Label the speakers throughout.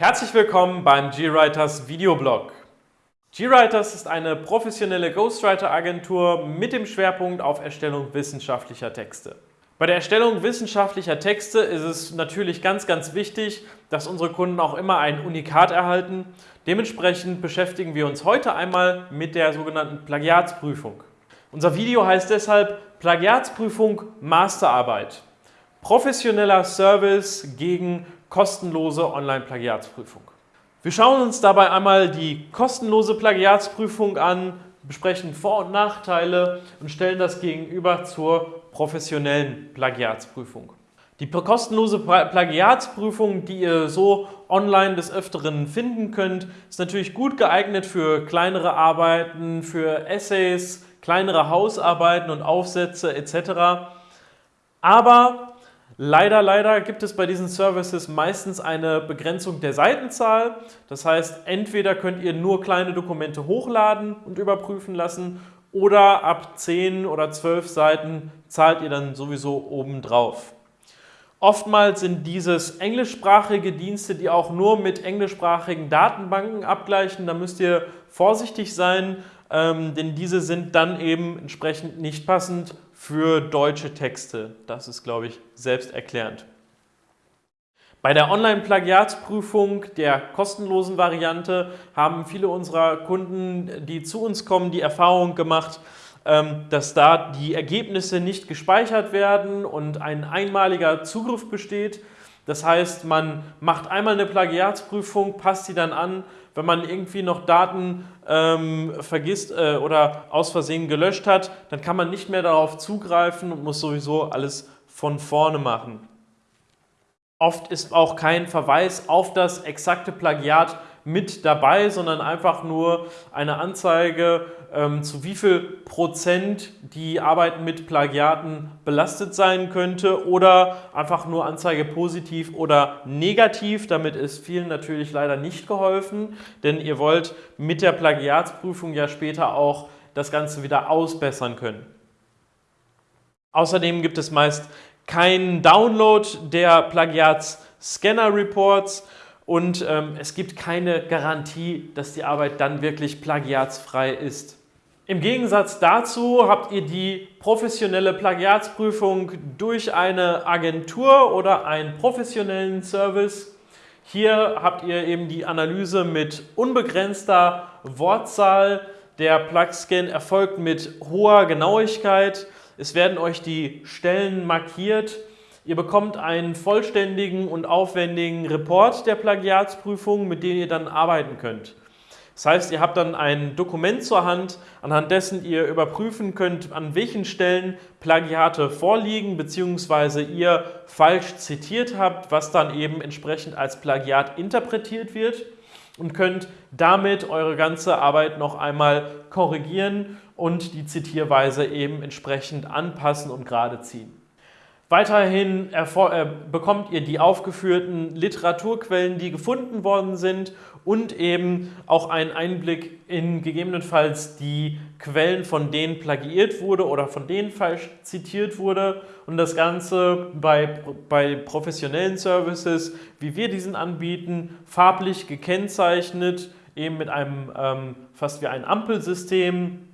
Speaker 1: Herzlich willkommen beim GWriters Videoblog. GWriters ist eine professionelle Ghostwriter-Agentur mit dem Schwerpunkt auf Erstellung wissenschaftlicher Texte. Bei der Erstellung wissenschaftlicher Texte ist es natürlich ganz, ganz wichtig, dass unsere Kunden auch immer ein Unikat erhalten. Dementsprechend beschäftigen wir uns heute einmal mit der sogenannten Plagiatsprüfung. Unser Video heißt deshalb Plagiatsprüfung Masterarbeit. Professioneller Service gegen kostenlose Online-Plagiatsprüfung. Wir schauen uns dabei einmal die kostenlose Plagiatsprüfung an, besprechen Vor- und Nachteile und stellen das gegenüber zur professionellen Plagiatsprüfung. Die kostenlose Plagiatsprüfung, die ihr so online des Öfteren finden könnt, ist natürlich gut geeignet für kleinere Arbeiten, für Essays, kleinere Hausarbeiten und Aufsätze etc. Aber Leider, leider gibt es bei diesen Services meistens eine Begrenzung der Seitenzahl. Das heißt, entweder könnt ihr nur kleine Dokumente hochladen und überprüfen lassen oder ab 10 oder 12 Seiten zahlt ihr dann sowieso obendrauf. Oftmals sind dieses englischsprachige Dienste, die auch nur mit englischsprachigen Datenbanken abgleichen. Da müsst ihr vorsichtig sein, ähm, denn diese sind dann eben entsprechend nicht passend für deutsche Texte. Das ist, glaube ich, selbsterklärend. Bei der Online-Plagiatsprüfung der kostenlosen Variante haben viele unserer Kunden, die zu uns kommen, die Erfahrung gemacht, ähm, dass da die Ergebnisse nicht gespeichert werden und ein einmaliger Zugriff besteht. Das heißt, man macht einmal eine Plagiatsprüfung, passt sie dann an. Wenn man irgendwie noch Daten ähm, vergisst äh, oder aus Versehen gelöscht hat, dann kann man nicht mehr darauf zugreifen und muss sowieso alles von vorne machen. Oft ist auch kein Verweis auf das exakte Plagiat mit dabei, sondern einfach nur eine Anzeige, ähm, zu wie viel Prozent die Arbeit mit Plagiaten belastet sein könnte oder einfach nur Anzeige positiv oder negativ. Damit ist vielen natürlich leider nicht geholfen, denn ihr wollt mit der Plagiatsprüfung ja später auch das Ganze wieder ausbessern können. Außerdem gibt es meist keinen Download der Plagiats-Scanner-Reports und ähm, es gibt keine Garantie, dass die Arbeit dann wirklich plagiatsfrei ist. Im Gegensatz dazu habt ihr die professionelle Plagiatsprüfung durch eine Agentur oder einen professionellen Service. Hier habt ihr eben die Analyse mit unbegrenzter Wortzahl. Der Plugscan erfolgt mit hoher Genauigkeit. Es werden euch die Stellen markiert Ihr bekommt einen vollständigen und aufwendigen Report der Plagiatsprüfung, mit dem ihr dann arbeiten könnt. Das heißt, ihr habt dann ein Dokument zur Hand, anhand dessen ihr überprüfen könnt, an welchen Stellen Plagiate vorliegen bzw. ihr falsch zitiert habt, was dann eben entsprechend als Plagiat interpretiert wird und könnt damit eure ganze Arbeit noch einmal korrigieren und die Zitierweise eben entsprechend anpassen und gerade ziehen. Weiterhin äh, bekommt ihr die aufgeführten Literaturquellen, die gefunden worden sind und eben auch einen Einblick in gegebenenfalls die Quellen, von denen plagiiert wurde oder von denen falsch zitiert wurde. Und das Ganze bei, bei professionellen Services, wie wir diesen anbieten, farblich gekennzeichnet, eben mit einem ähm, fast wie ein Ampelsystem,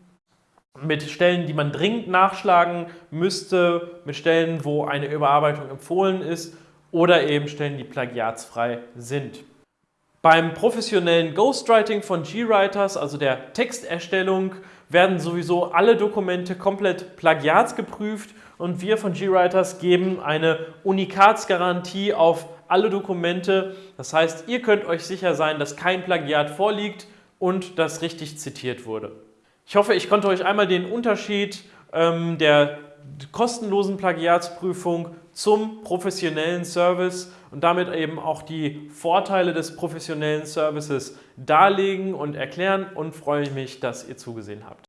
Speaker 1: mit Stellen, die man dringend nachschlagen müsste, mit Stellen, wo eine Überarbeitung empfohlen ist oder eben Stellen, die plagiatsfrei sind. Beim professionellen Ghostwriting von GWriters, also der Texterstellung, werden sowieso alle Dokumente komplett plagiatsgeprüft und wir von GWriters geben eine Unikatsgarantie auf alle Dokumente. Das heißt, ihr könnt euch sicher sein, dass kein Plagiat vorliegt und das richtig zitiert wurde. Ich hoffe, ich konnte euch einmal den Unterschied ähm, der kostenlosen Plagiatsprüfung zum professionellen Service und damit eben auch die Vorteile des professionellen Services darlegen und erklären und freue mich, dass ihr zugesehen habt.